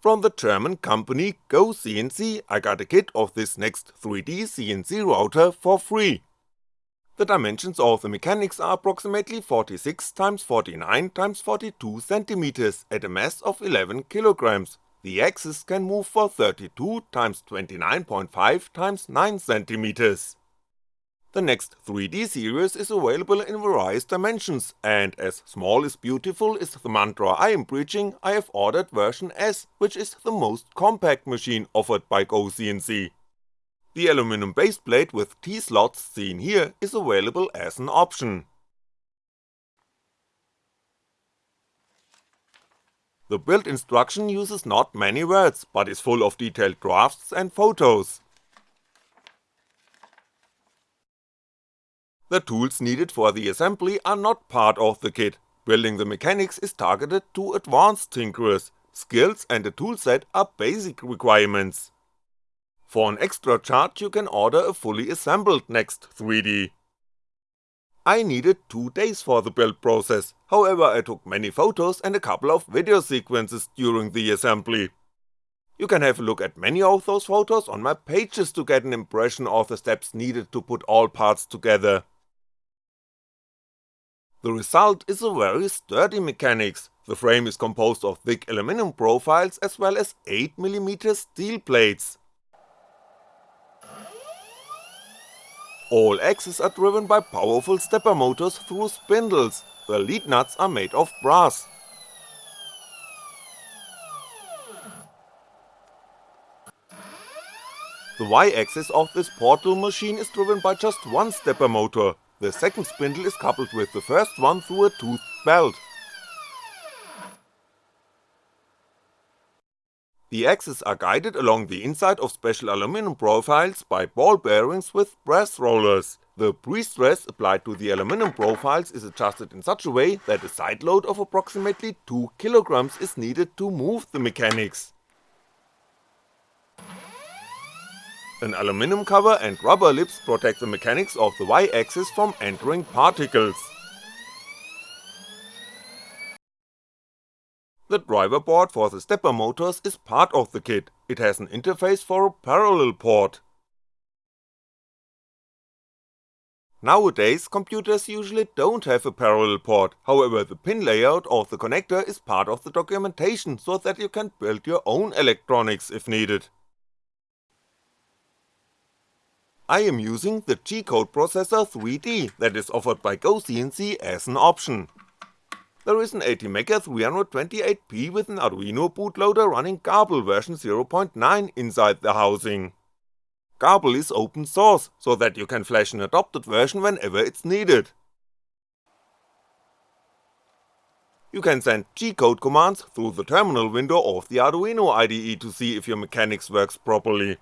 From the German company GoCNC I got a kit of this next 3D CNC router for free. The dimensions of the mechanics are approximately 46x49x42cm at a mass of 11kg, the axis can move for 32x29.5x9cm. The next 3D series is available in various dimensions, and as small is beautiful is the mantra I am preaching, I have ordered version S, which is the most compact machine offered by GoCNC. The aluminum baseplate with T-slots seen here is available as an option. The build instruction uses not many words, but is full of detailed drafts and photos. The tools needed for the assembly are not part of the kit, building the mechanics is targeted to advanced tinkerers, skills and a toolset are basic requirements. For an extra charge you can order a fully assembled Next 3D. I needed 2 days for the build process, however I took many photos and a couple of video sequences during the assembly. You can have a look at many of those photos on my pages to get an impression of the steps needed to put all parts together. The result is a very sturdy mechanics, the frame is composed of thick aluminum profiles as well as 8mm steel plates. All axes are driven by powerful stepper motors through spindles, the lead nuts are made of brass. The Y-axis of this portal machine is driven by just one stepper motor, the second spindle is coupled with the first one through a toothed belt. The axes are guided along the inside of special aluminum profiles by ball bearings with brass rollers. The pre-stress applied to the aluminum profiles is adjusted in such a way that a side load of approximately 2kg is needed to move the mechanics. An aluminum cover and rubber lips protect the mechanics of the Y-axis from entering particles. The driver board for the stepper motors is part of the kit, it has an interface for a parallel port. Nowadays computers usually don't have a parallel port, however the pin layout of the connector is part of the documentation so that you can build your own electronics if needed. I am using the G-Code Processor 3D that is offered by GoCNC as an option. There is an ATmega 328P with an Arduino bootloader running Grbl version 0.9 inside the housing. Grbl is open source, so that you can flash an adopted version whenever it's needed. You can send G-code commands through the terminal window of the Arduino IDE to see if your mechanics works properly.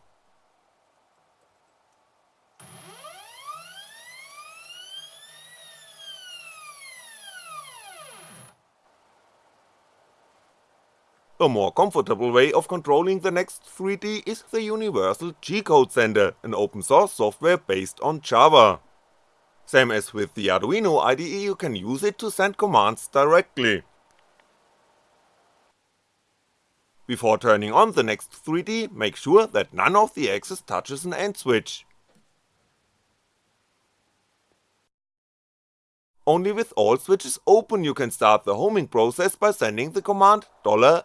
A more comfortable way of controlling the Next 3D is the Universal G-Code Sender, an open source software based on Java. Same as with the Arduino IDE you can use it to send commands directly. Before turning on the Next 3D, make sure that none of the axes touches an end switch. Only with all switches open you can start the homing process by sending the command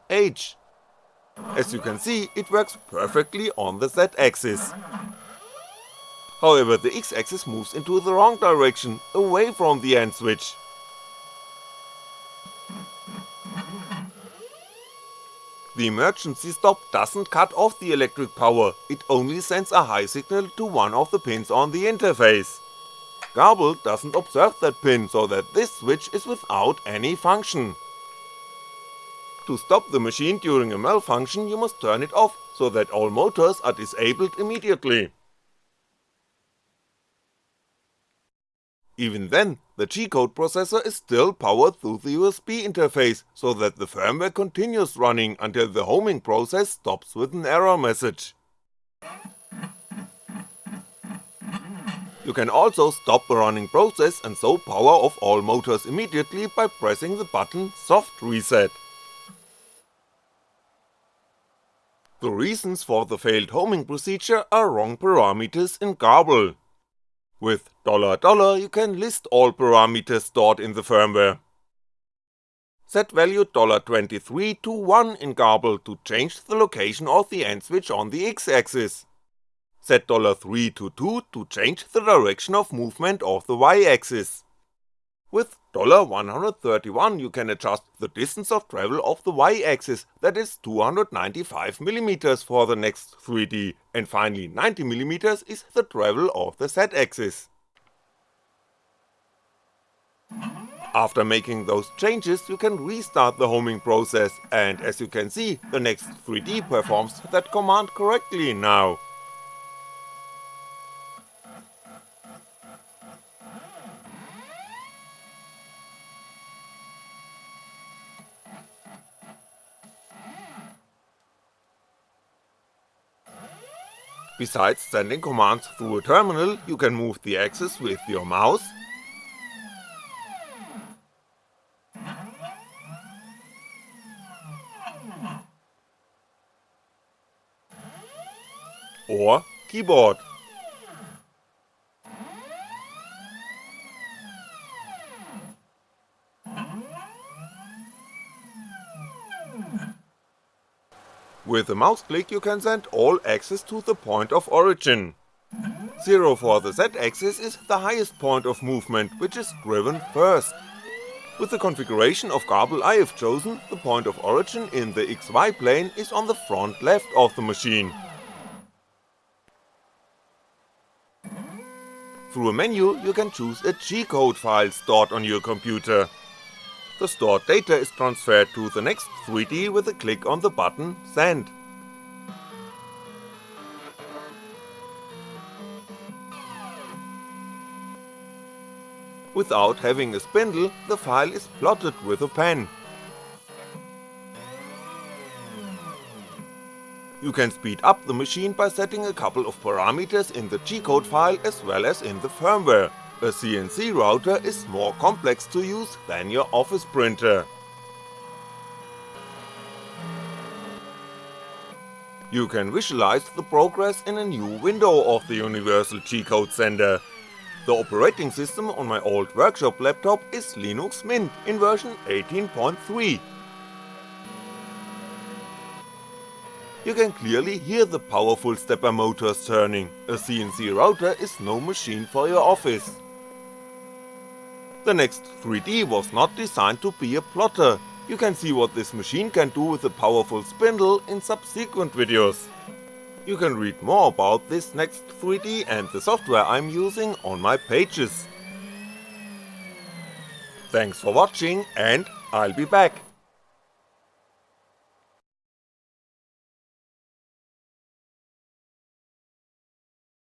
$h. As you can see, it works perfectly on the Z axis. However, the X axis moves into the wrong direction, away from the end switch. The emergency stop doesn't cut off the electric power, it only sends a high signal to one of the pins on the interface. Grbl doesn't observe that pin so that this switch is without any function. To stop the machine during a malfunction you must turn it off, so that all motors are disabled immediately. Even then, the G-code processor is still powered through the USB interface, so that the firmware continues running until the homing process stops with an error message. You can also stop the running process and so power off all motors immediately by pressing the button soft reset. The reasons for the failed homing procedure are wrong parameters in Grbl. With $$ you can list all parameters stored in the firmware. Set value $23 to 1 in Grbl to change the location of the end switch on the x-axis. Set $3 to 2 to change the direction of movement of the y-axis. With $131 you can adjust the distance of travel of the y-axis, that is 295mm for the next 3D, and finally 90mm is the travel of the z-axis. After making those changes you can restart the homing process, and as you can see, the next 3D performs that command correctly now. Besides sending commands through a terminal, you can move the axis with your mouse, or keyboard. With a mouse click you can send all axes to the point of origin. 0 for the z-axis is the highest point of movement, which is driven first. With the configuration of Grbl I have chosen, the point of origin in the XY plane is on the front left of the machine. Through a menu you can choose a G-code file stored on your computer. The stored data is transferred to the next 3D with a click on the button Send. Without having a spindle, the file is plotted with a pen. You can speed up the machine by setting a couple of parameters in the G-code file as well as in the firmware, a CNC router is more complex to use than your office printer. You can visualize the progress in a new window of the Universal G-Code Sender. The operating system on my old workshop laptop is Linux Mint in version 18.3. You can clearly hear the powerful stepper motors turning, a CNC router is no machine for your office. The next 3D was not designed to be a plotter, you can see what this machine can do with a powerful spindle in subsequent videos. You can read more about this next 3D and the software I'm using on my pages. Thanks for watching and I'll be back.